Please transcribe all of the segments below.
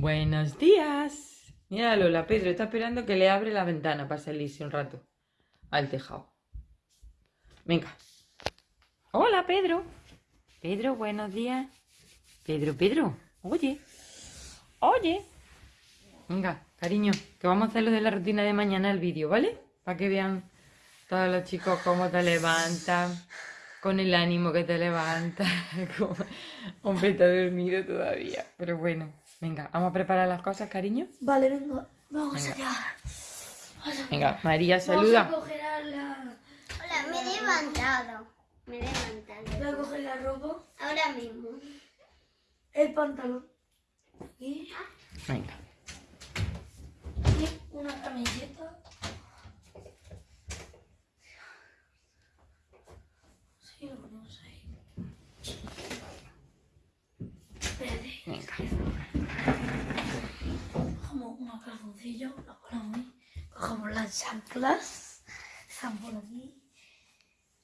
Buenos días. Mira Lola, Pedro está esperando que le abre la ventana para salirse un rato al tejado. Venga. Hola, Pedro. Pedro, buenos días. Pedro, Pedro. Oye. Oye. Venga, cariño, que vamos a hacer lo de la rutina de mañana el vídeo, ¿vale? Para que vean todos los chicos cómo te levantan, con el ánimo que te levantas. como- Hombre, está dormido todavía. Pero bueno, venga, vamos a preparar las cosas, cariño. Vale, venga, vamos Venga. allá. Vamos a- Venga, María, Vamos a saluda. coger a la, Hola, me he levantado. Me he voy levantado. a coger la ropa, Ahora mismo. el pantalón y, Venga. y una camiseta. Sí, lo ponemos ahí. Espérate, Venga. cogemos una calzoncillo, la ponemos ahí. Cogemos las chanclas, están por aquí.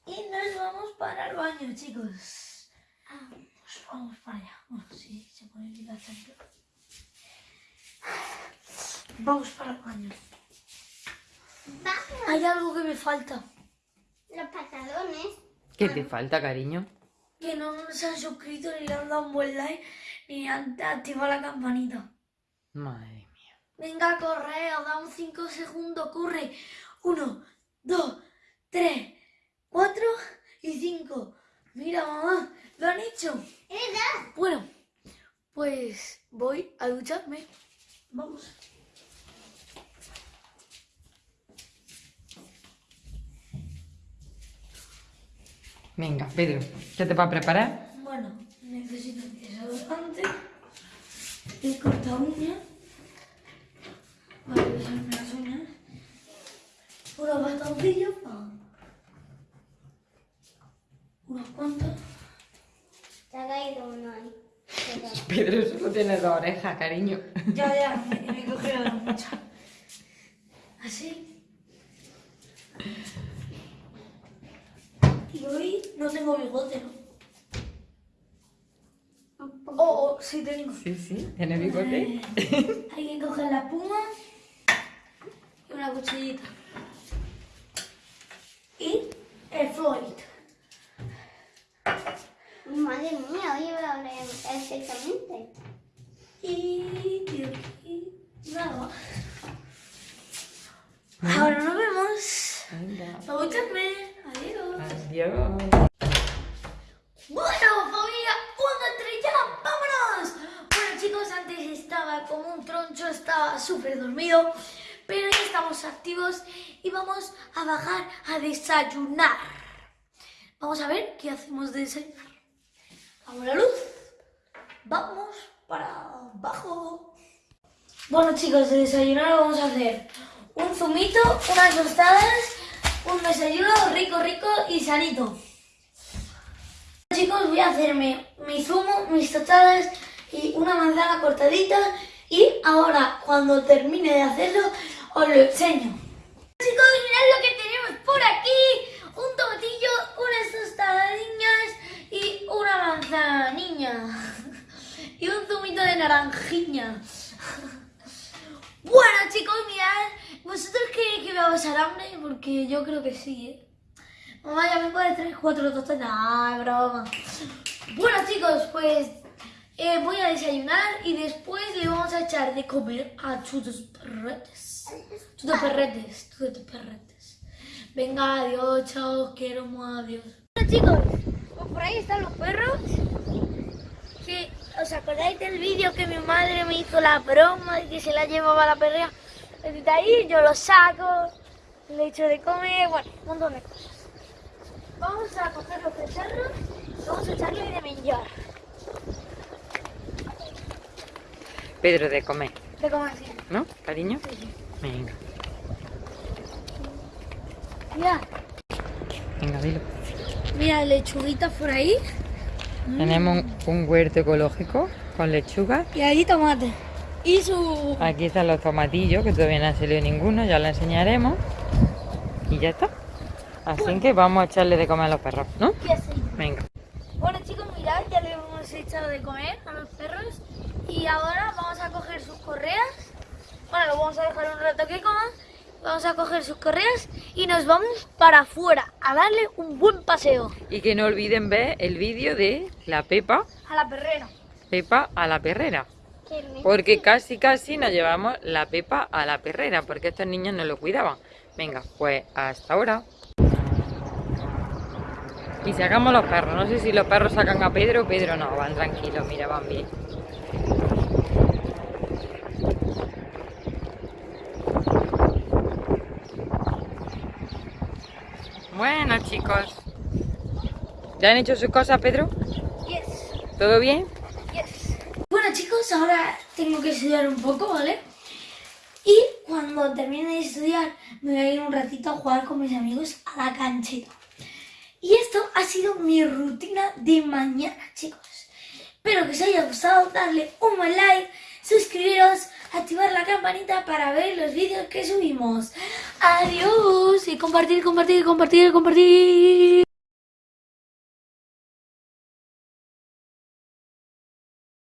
Y nos vamos para el baño, chicos. Pues vamos para allá. Bueno, sí, se pone bien la chancla. Vamos para el baño. Vamos. Hay algo que me falta. Los pantalones. ¿Qué te falta, cariño? Que no se han suscrito ni le han dado un buen like ni han activado la campanita. Madre mía. Venga, corre, os da un 5 segundos, corre. 1, 2, 3, 4 y 5. Mira, mamá, lo han hecho. ¿Verdad? Bueno, pues voy a ducharme. Vamos. Venga, Pedro, ¿qué te va a preparar? Bueno, necesito desodorante, el corta uñas, para usarme las uñas, unos bastoncillos, pa- unos cuantos, Se ha caído uno ahí. Pedro solo tiene dos orejas, cariño. ya, ya, me, me he cogido la mucha. Así. Y hoy no tengo bigote, ¿no? Oh, oh, sí tengo. Sí, sí, tiene bigote. Eh, hay que coger la espuma y una cuchillita. Y el Floyd. Madre mía, hoy voy a hablar perfectamente. Y, y nada. Ahora nos vemos. Venga. Escúchame. Adiós. Adiós. Bueno, familia, uno, tres, ya, vámonos. Bueno, chicos, antes estaba como un troncho, estaba súper dormido, estamos activos y vamos a bajar a desayunar. Vamos a ver qué hacemos de desayunar. Vamos la luz. Vamos para abajo. Bueno, chicos, de desayunar vamos a hacer un zumito, unas tostadas, un desayuno rico, rico y sanito. Chicos, voy a hacerme mi zumo, mis tostadas y una manzana cortadita y ahora cuando termine de hacerlo os lo enseño. Chicos, mirad lo que tenemos por aquí. Un tomatillo, unas tostadillas y una manzaniña. Y un zumito de naranjiña. Bueno chicos, mirad, ¿vosotros creéis que me va a pasar hambre? Porque yo creo que sí, ¿eh? Mamá, ya me puedes traer cuatro tostadas. Ay, broma. Bueno, chicos, pues eh, voy a desayunar y después le vamos a echar de comer a tus perretes. Tus perretes, tus perretes. Venga, adiós, chao, quiero adiós. Bueno, chicos, pues por ahí están los perros. Que, ¿Os acordáis del vídeo que mi madre me hizo la broma y que se la llevaba la perrea? Desde ahí yo lo saco, le echo de comer, bueno, un montón de cosas. Vamos a coger los cacharros y vamos a echarle de menjar. Pedro, de comer, De comer así. ¿no, cariño? Sí, sí. Venga. Mira, Venga, dilo. mira, lechuguitas por ahí. Tenemos un, un huerto ecológico con lechuga. Y ahí tomate. Y su... Aquí están los tomatillos, que todavía no ha salido ninguno, ya lo enseñaremos. Y ya está. Así que vamos a echarle de comer a los perros, ¿no? ¿Qué así? Venga. Bueno chicos, mirad, ya le hemos he echado de comer a los perros y ahora vamos a coger sus correas. Bueno, lo vamos a dejar un rato que coman. Vamos a coger sus correas y nos vamos para afuera a darle un buen paseo Y que no olviden ver el vídeo de la Pepa, a la perrera. Pepa a la perrera. Porque casi casi nos llevamos la Pepa a la perrera, porque estos niños no lo cuidaban. Venga, pues hasta ahora. Y sacamos los perros. No sé si los perros sacan a Pedro o Pedro no. Van tranquilos, mira, van bien. Bueno, chicos. ¿Ya han hecho sus cosas, Pedro? Yes, ¿Todo bien? yes. Bueno chicos, ahora tengo que estudiar un poco, ¿vale? Y cuando termine de estudiar me voy a ir un ratito a jugar con mis amigos a la canchita. Y esto ha sido mi rutina de mañana, chicos. Espero que os haya gustado, darle un buen like, suscribiros, activar la campanita para ver los vídeos que subimos. Adiós y compartir, compartir, compartir, compartir.